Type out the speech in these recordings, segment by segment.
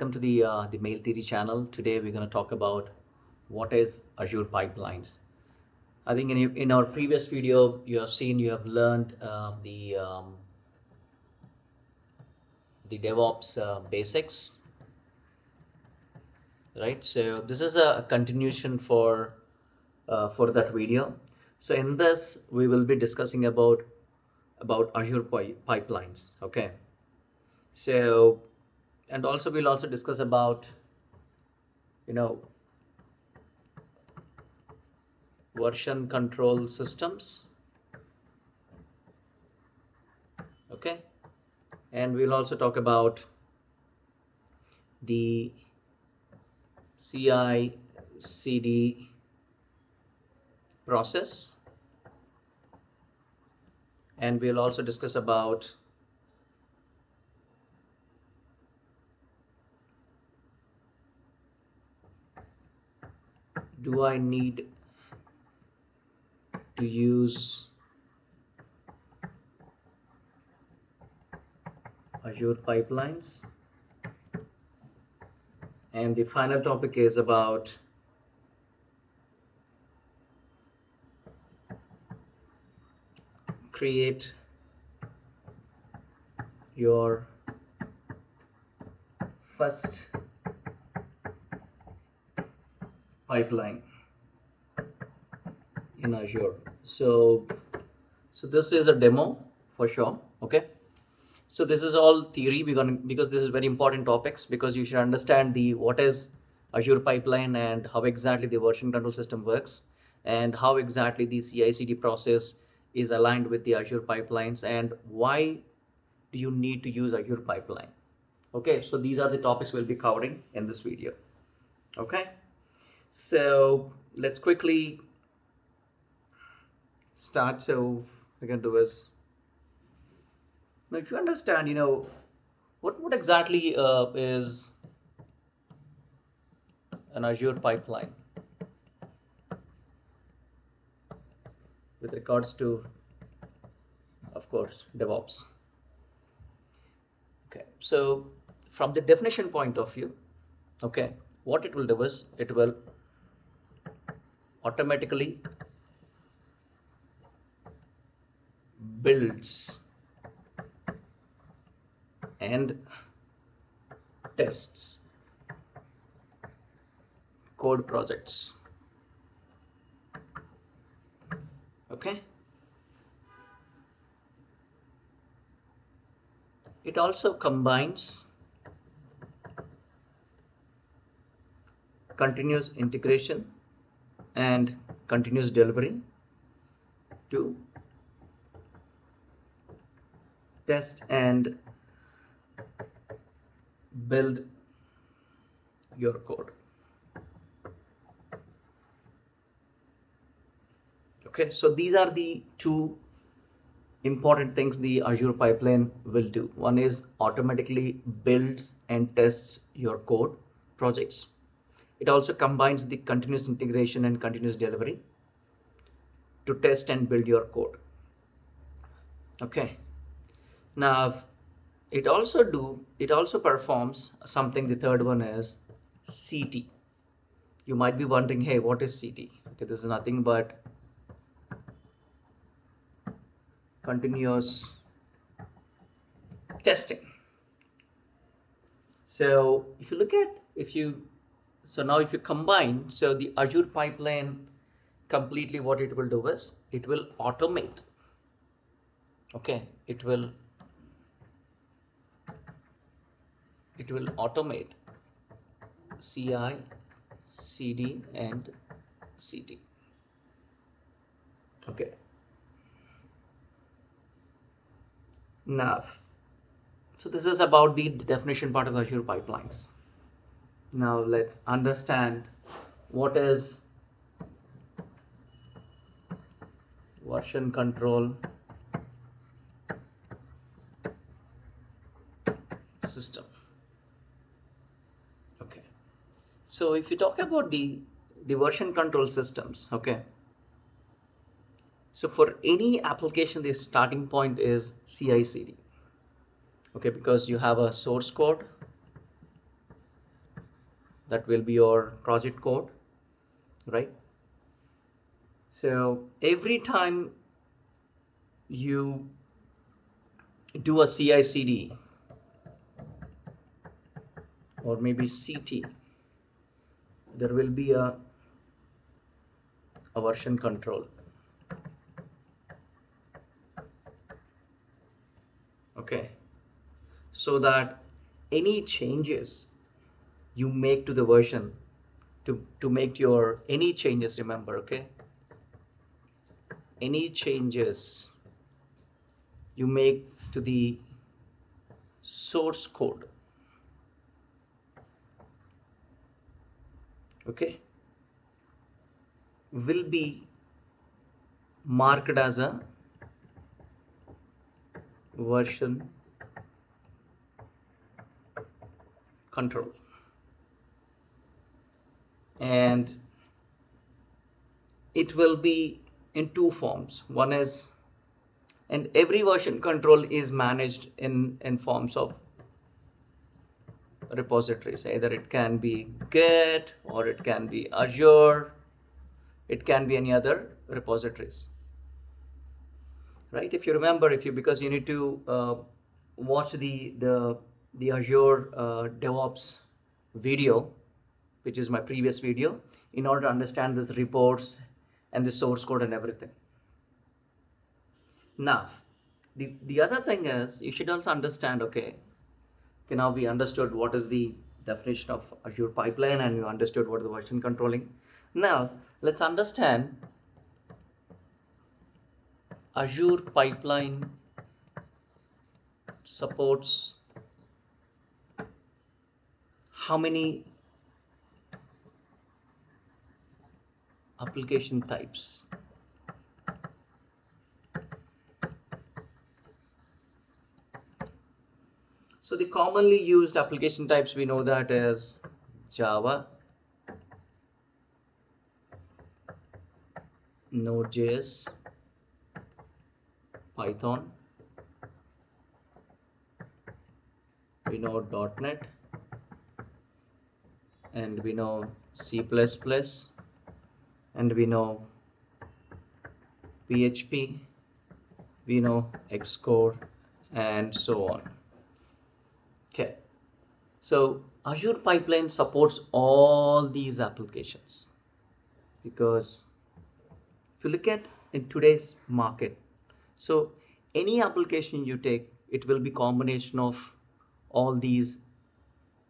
Welcome to the uh, the Mail Theory channel. Today we're going to talk about what is Azure pipelines. I think in, in our previous video you have seen you have learned uh, the um, the DevOps uh, basics, right? So this is a continuation for uh, for that video. So in this we will be discussing about about Azure pi pipelines. Okay. So and also we'll also discuss about you know version control systems. Okay? And we'll also talk about the CI CD process. And we'll also discuss about do I need to use Azure pipelines? And the final topic is about create your first pipeline in Azure. So, so this is a demo for sure. Okay. So this is all theory because this is very important topics because you should understand the what is Azure pipeline and how exactly the version control system works and how exactly the CI/CD process is aligned with the Azure pipelines and why do you need to use Azure pipeline. Okay, so these are the topics we'll be covering in this video. Okay. So let's quickly start. So we can do is now if you understand, you know, what, what exactly uh, is an Azure pipeline with regards to, of course, DevOps. Okay, so from the definition point of view, okay, what it will do is it will automatically builds and tests code projects. Okay? It also combines continuous integration and continuous delivery to test and build your code. Okay so these are the two important things the azure pipeline will do. One is automatically builds and tests your code projects it also combines the continuous integration and continuous delivery to test and build your code. Okay. Now, it also do, it also performs something. The third one is CT. You might be wondering, hey, what is CT? Okay, this is nothing but continuous testing. So if you look at, if you so now if you combine, so the Azure pipeline completely what it will do is it will automate. Okay, it will it will automate CI, CD and CD. Okay. Now, so this is about the definition part of Azure pipelines. Now let's understand what is version control system. Okay. So if you talk about the, the version control systems, okay. So for any application, the starting point is CI/CD. Okay, because you have a source code that will be your project code right? So every time you do a CI/CD or maybe CT there will be a, a version control. Okay? So that any changes you make to the version to to make your any changes remember okay? Any changes you make to the source code. Okay? Will be marked as a version control and it will be in two forms. One is and every version control is managed in in forms of repositories. Either it can be git or it can be azure. It can be any other repositories. Right? If you remember if you because you need to uh, watch the the the azure uh, devops video which is my previous video in order to understand these reports and the source code and everything. Now the the other thing is you should also understand okay okay now we understood what is the definition of azure pipeline and you understood what the version controlling. Now let's understand Azure Pipeline supports how many application types? So the commonly used application types we know that is Java, Node.js, Python, we know .NET, and we know C++, and we know PHP, we know Xcode, and so on. Okay, so Azure Pipeline supports all these applications because if you look at in today's market, so any application you take, it will be combination of all these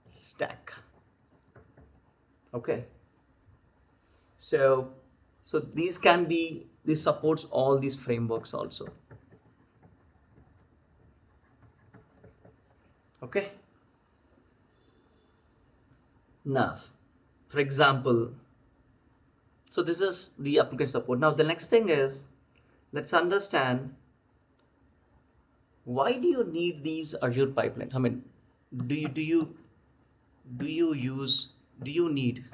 stack. Okay. So, so these can be, this supports all these frameworks also. Okay. Now, for example, so this is the application support. Now the next thing is, let's understand why do you need these Azure pipelines? I mean, do you do you do you use do you need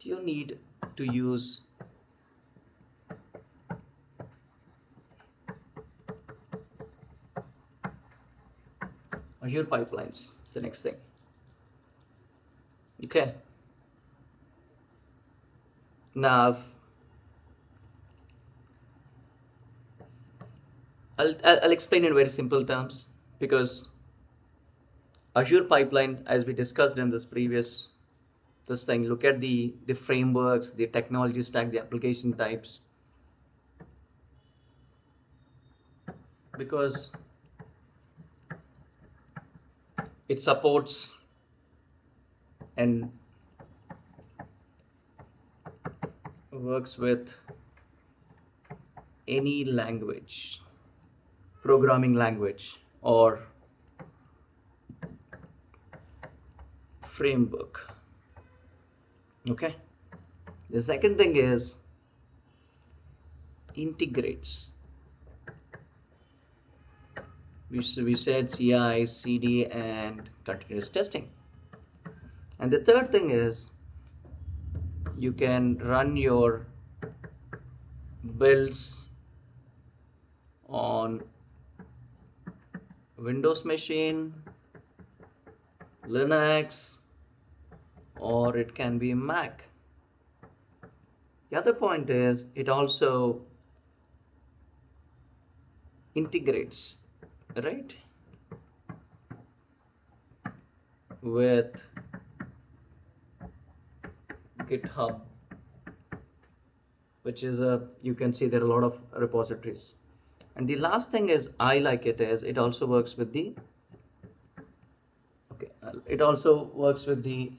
do you need to use Azure pipelines? The next thing. Okay. Now I'll, I'll explain in very simple terms because Azure pipeline, as we discussed in this previous this thing, look at the, the frameworks, the technology stack, the application types. Because it supports and works with any language programming language or framework okay. The second thing is integrates. We, we said CI, CD and continuous testing. And the third thing is you can run your builds on Windows machine, Linux, or it can be Mac. The other point is it also integrates, right, with GitHub, which is a, you can see there are a lot of repositories. And the last thing is I like it is it also works with the, okay, it also works with the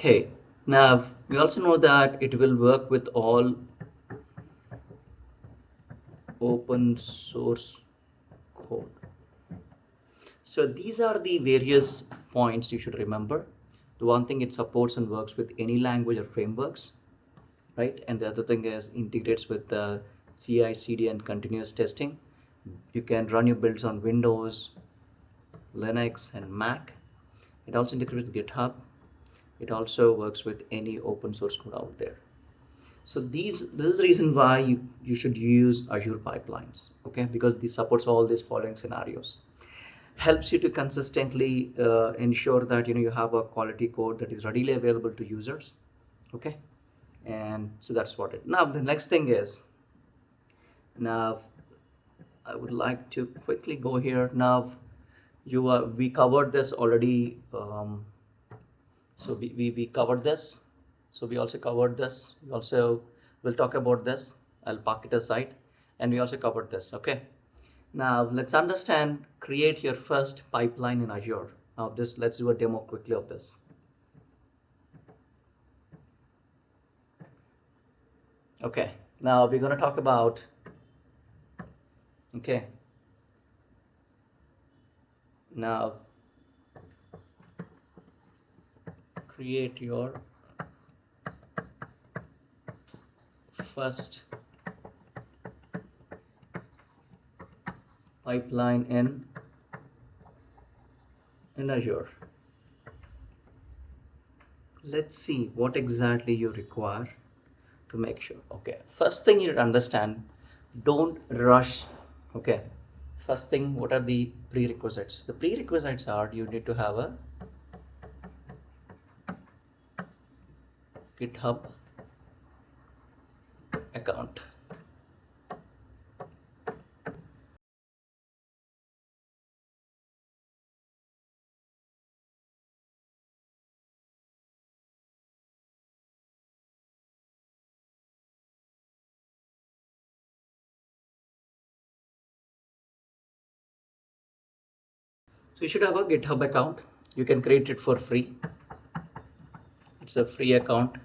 Okay, now we also know that it will work with all open source code. So these are the various points you should remember. The one thing it supports and works with any language or frameworks, right? And the other thing is integrates with the CI, CD and continuous testing. You can run your builds on Windows, Linux and Mac. It also integrates with GitHub. It also works with any open source code out there. So these this is the reason why you, you should use Azure pipelines, okay? Because this supports all these following scenarios. Helps you to consistently uh, ensure that you know you have a quality code that is readily available to users, okay? And so that's what it. Now the next thing is now I would like to quickly go here now you are we covered this already um, so we, we, we covered this. So we also covered this. We also will talk about this. I'll park it aside. And we also covered this okay? Now let's understand create your first pipeline in Azure. Now this let's do a demo quickly of this. Okay. Now we're going to talk about okay? Now create your first pipeline in in Azure. Let's see what exactly you require to make sure. Okay first thing you need to understand don't rush okay? First thing what are the prerequisites? The prerequisites are you need to have a github account So you should have a GitHub account. You can create it for free. It's a free account.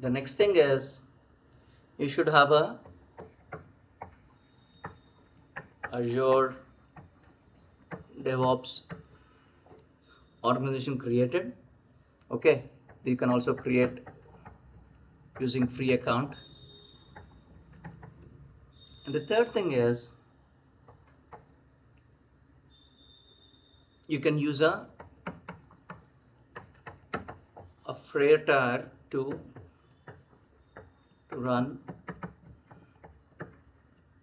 The next thing is you should have a Azure DevOps organization created. Okay, you can also create using free account. And the third thing is you can use a a Freitag to to run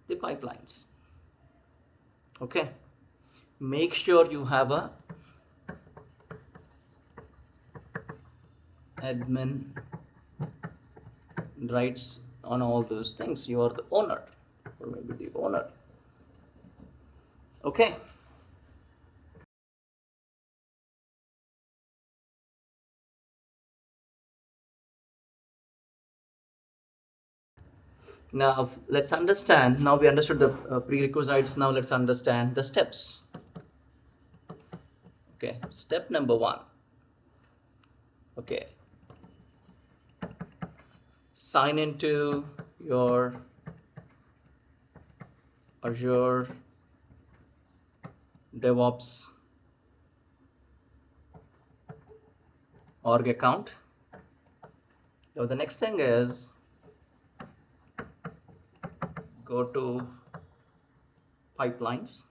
the pipelines. Okay? Make sure you have a admin rights on all those things. You are the owner or maybe the owner. Okay Now let's understand, now we understood the uh, prerequisites, now let's understand the steps. Okay, step number one. Okay, sign into your Azure DevOps org account. So the next thing is go to pipelines.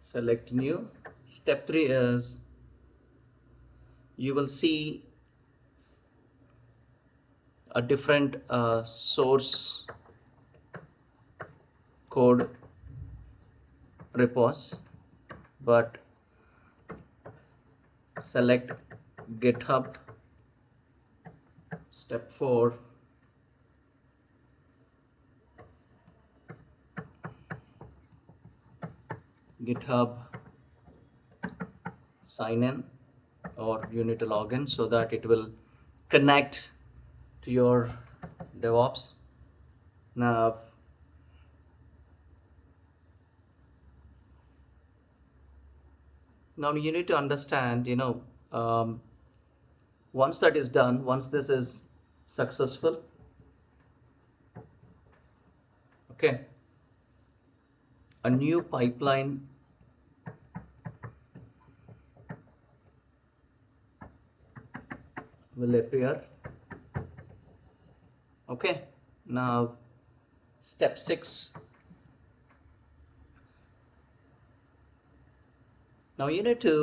Select new. Step 3 is you will see a different uh, source code repos but select github Step 4 GitHub sign in or you need to log in so that it will connect to your DevOps. Now now you need to understand you know um, once that is done once this is successful okay a new pipeline will appear. Okay now step 6 now you need to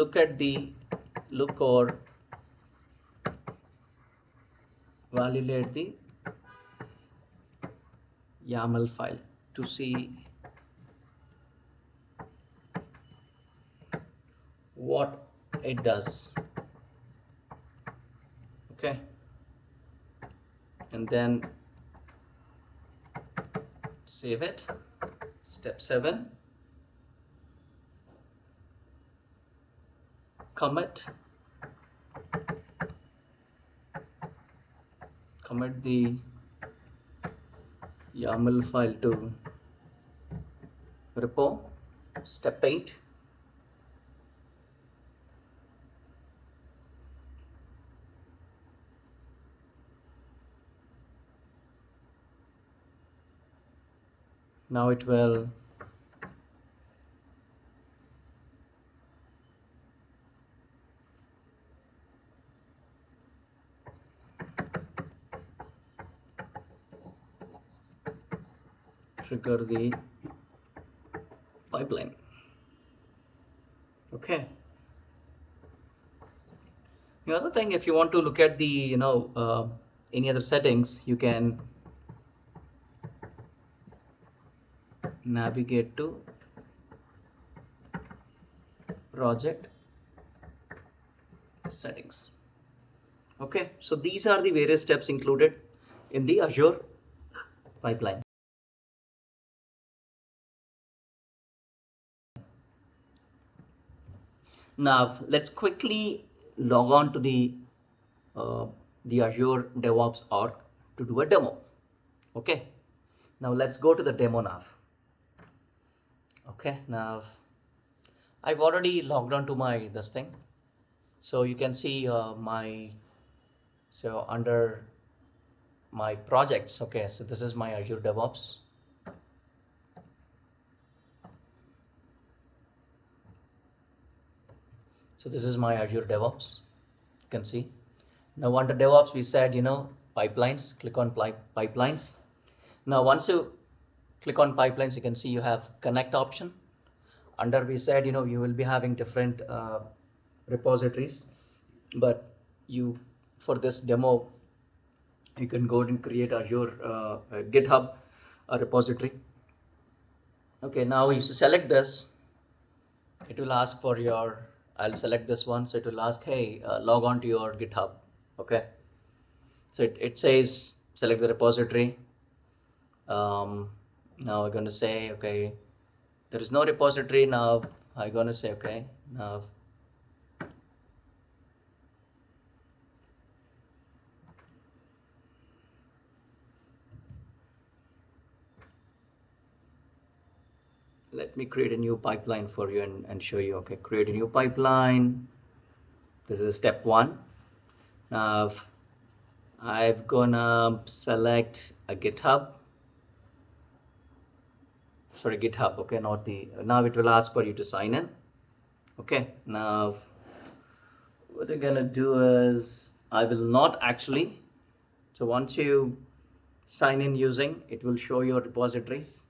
look at the look or validate the YAML file to see what it does. Okay? And then save it. Step 7 commit commit the YAML file to repo step 8 now it will trigger the pipeline. Okay. The other thing if you want to look at the you know uh, any other settings you can navigate to project settings. Okay. So these are the various steps included in the Azure pipeline now let's quickly log on to the uh, the Azure DevOps org to do a demo. Okay? Now let's go to the demo nav. okay now I've already logged on to my this thing. So you can see uh, my so under my projects. Okay so this is my Azure DevOps so this is my Azure DevOps. You can see. Now under DevOps we said you know pipelines. Click on pipelines. Now once you click on pipelines you can see you have connect option. Under we said you know you will be having different uh, repositories. But you for this demo you can go and create Azure uh, GitHub uh, repository. Okay now if you select this. It will ask for your I'll select this one. So it will ask hey uh, log on to your github. Okay? So it, it says select the repository. Um, now we're going to say okay there is no repository now. I'm going to say okay now let me create a new pipeline for you and, and show you. Okay create a new pipeline. This is step one. Now I've gonna select a github. Sorry github okay not the now it will ask for you to sign in. Okay now what we're gonna do is I will not actually so once you sign in using it will show your repositories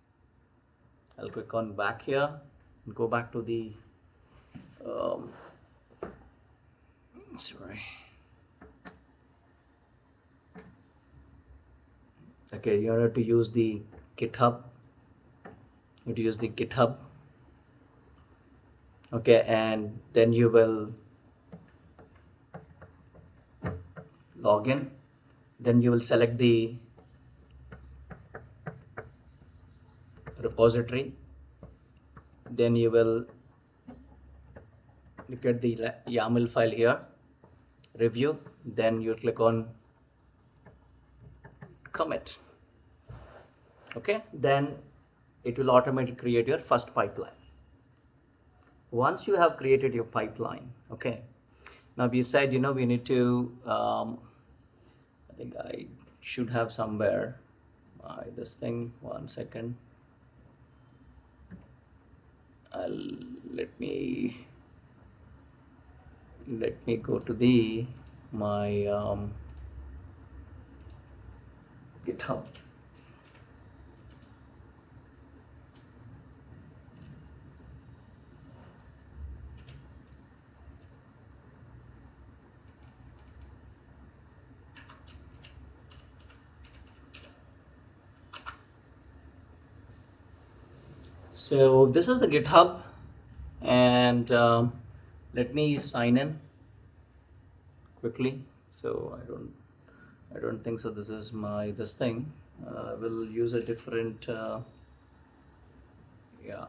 I'll click on back here and go back to the um, sorry. Okay you have to use the github. You have to use the github. Okay and then you will log in. Then you will select the repository. Then you will look at the YAML file here. Review. Then you click on commit. Okay? Then it will automatically create your first pipeline. Once you have created your pipeline okay? Now we said you know we need to um, I think I should have somewhere uh, this thing one second I'll let me let me go to the my um, GitHub So this is the GitHub and um, let me sign in quickly. So I don't, I don't think so. This is my this thing. Uh, we'll use a different. Uh, yeah.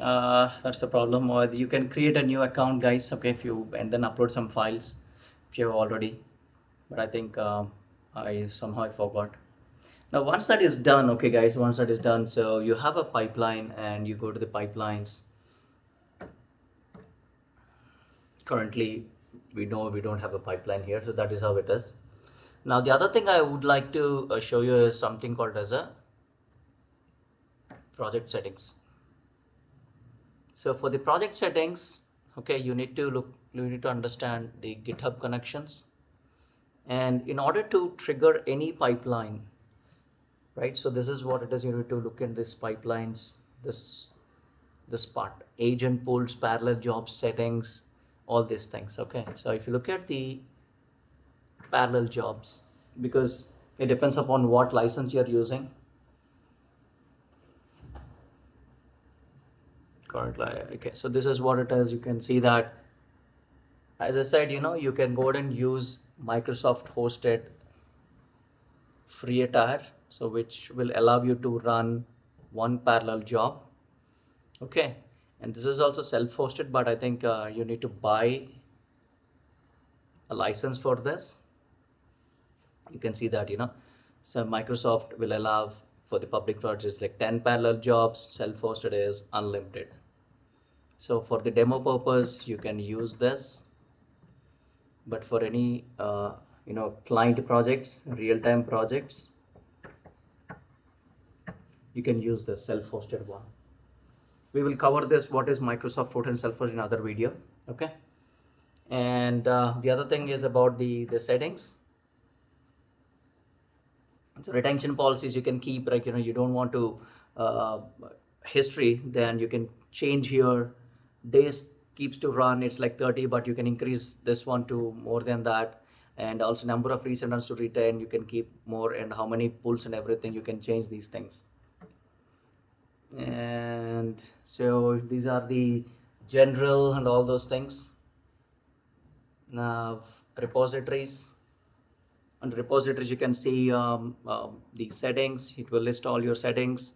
uh, that's the problem. Or you can create a new account guys okay if you and then upload some files if you have already. But I think uh, I somehow I forgot. Now once that is done okay guys once that is done so you have a pipeline and you go to the pipelines. Currently we know we don't have a pipeline here so that is how it is. Now the other thing I would like to uh, show you is something called as a project settings so for the project settings, okay, you need to look, you need to understand the GitHub connections. And in order to trigger any pipeline, right? So this is what it is. You need to look in this pipelines, this this part, agent pools, parallel job settings, all these things. Okay. So if you look at the parallel jobs, because it depends upon what license you're using okay so this is what it is. You can see that as I said you know you can go ahead and use Microsoft hosted free tier so which will allow you to run one parallel job. Okay and this is also self-hosted but I think uh, you need to buy a license for this. You can see that you know so Microsoft will allow for the public projects like 10 parallel jobs self-hosted is unlimited. So for the demo purpose you can use this. But for any uh, you know client projects real-time projects you can use the self-hosted one. We will cover this what is Microsoft Photon Self-Hosted in other video okay? And uh, the other thing is about the the settings so retention policies you can keep like you know you don't want to uh, history then you can change here. Days keeps to run it's like 30 but you can increase this one to more than that. And also number of recent runs to retain you can keep more and how many pulls and everything you can change these things. And so these are the general and all those things. Now repositories under repositories you can see um, um, the settings. It will list all your settings.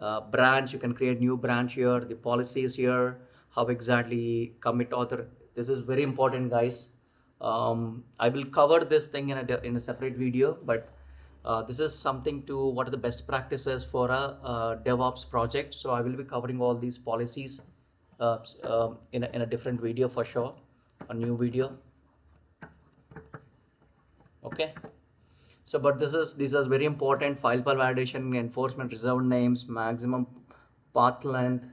Uh, branch you can create new branch here. The policies here. How exactly commit author. This is very important guys. Um, I will cover this thing in a, in a separate video but uh, this is something to what are the best practices for a, a DevOps project. So I will be covering all these policies uh, um, in, a, in a different video for sure a new video okay? So but this is this is very important file path validation enforcement reserved names maximum path length.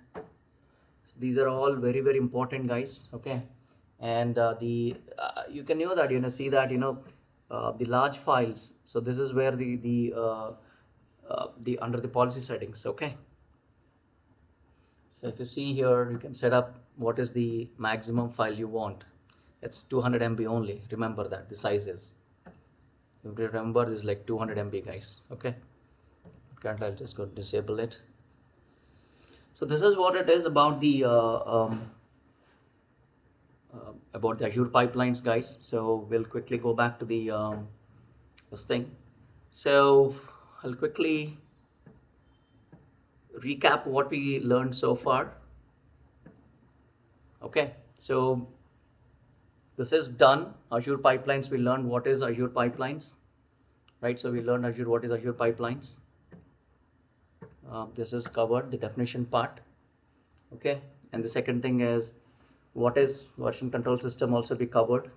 These are all very very important guys. Okay? And uh, the uh, you can know that you know see that you know uh, the large files. So this is where the the uh, uh, the under the policy settings. Okay? So if you see here, you can set up what is the maximum file you want. It's 200 MB only. Remember that. The size is. You remember this is like 200 MB guys. Okay. Currently, I'll just go disable it. So this is what it is about the uh, um, uh, about the Azure pipelines, guys. So we'll quickly go back to the um, this thing. So I'll quickly recap what we learned so far. Okay, so this is done. Azure pipelines, we learned what is Azure pipelines, right? So we learned Azure, what is Azure pipelines. Uh, this is covered, the definition part. Okay, and the second thing is what is version control system also be covered.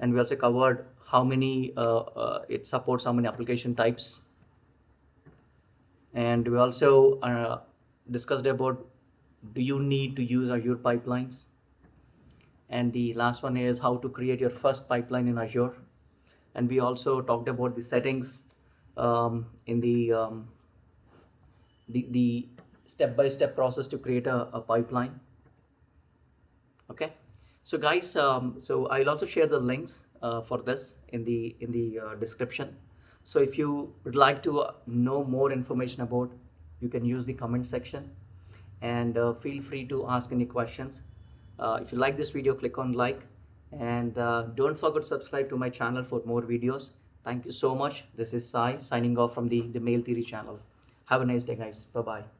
And we also covered how many, uh, uh, it supports how many application types and we also uh, discussed about do you need to use Azure pipelines and the last one is how to create your first pipeline in Azure. And we also talked about the settings um, in the, um, the step-by-step -step process to create a, a, pipeline. Okay? So guys um, so I'll also share the links uh, for this in the in the uh, description. So if you would like to know more information about, you can use the comment section. And uh, feel free to ask any questions. Uh, if you like this video, click on like and uh, don't forget to subscribe to my channel for more videos. Thank you so much. This is Sai signing off from the, the Mail Theory channel. Have a nice day guys. Bye-bye.